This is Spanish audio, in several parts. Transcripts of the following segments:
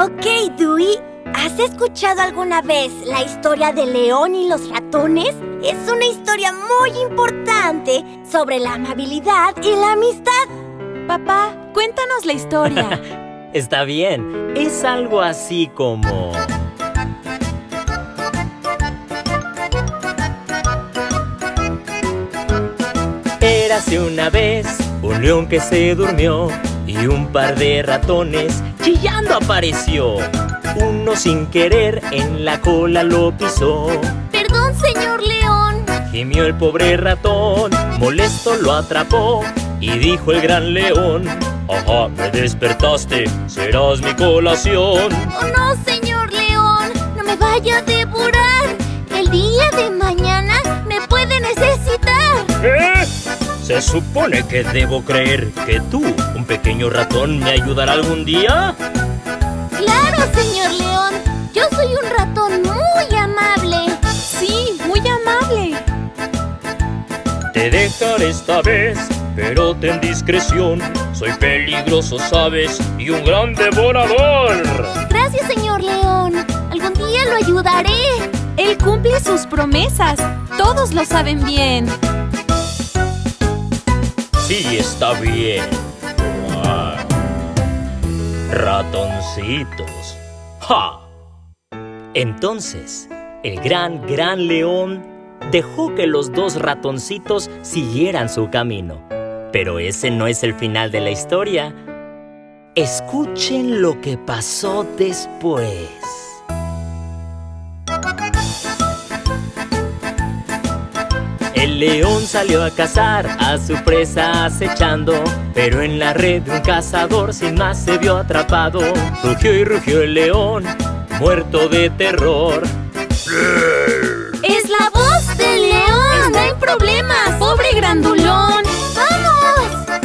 Ok, Dewey. ¿Has escuchado alguna vez la historia de León y los ratones? Es una historia muy importante sobre la amabilidad y la amistad. Papá, cuéntanos la historia. Está bien. Es algo así como... Érase una vez un león que se durmió y un par de ratones chillando apareció. Uno sin querer en la cola lo pisó. Perdón, señor león. Gimió el pobre ratón, molesto lo atrapó y dijo el gran león. Ajá, me despertaste, serás mi colación. Oh no, señor león, no me vaya a devorar. El día de mañana ¿Se supone que debo creer que tú, un pequeño ratón, me ayudará algún día? Claro, señor León. Yo soy un ratón muy amable. Sí, muy amable. Te dejaré esta vez, pero ten discreción. Soy peligroso, sabes, y un gran devorador. Gracias, señor León. Algún día lo ayudaré. Él cumple sus promesas. Todos lo saben bien. Sí, está bien. Ratoncitos. ¡Ja! Entonces, el gran, gran león dejó que los dos ratoncitos siguieran su camino. Pero ese no es el final de la historia. Escuchen lo que pasó después. El león salió a cazar a su presa acechando Pero en la red de un cazador sin más se vio atrapado Rugió y rugió el león, muerto de terror ¡Es la voz del león! ¡Está en problemas! ¡Pobre grandulón! ¡Vamos!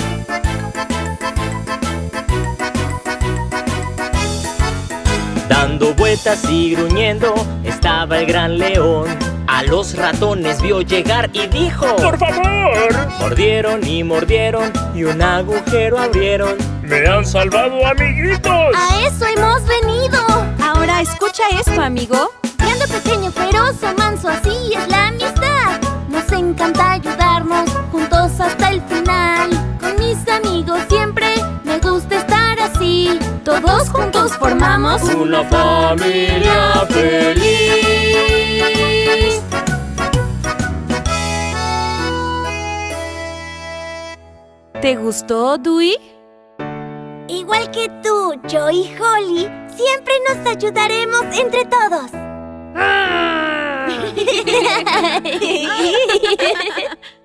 Dando vueltas y gruñendo estaba el gran león a los ratones vio llegar y dijo ¡Por favor! Mordieron y mordieron y un agujero abrieron ¡Me han salvado, amiguitos! ¡A eso hemos venido! Ahora escucha esto, amigo. Grande, pequeño, feroz o manso, así es la amistad. Nos encanta ayudarnos juntos hasta el final. Con mis amigos siempre me gusta estar así. Todos juntos formamos una familia feliz. ¿Te gustó, Dewey? Igual que tú, yo y Holly, siempre nos ayudaremos entre todos. ¡Ah!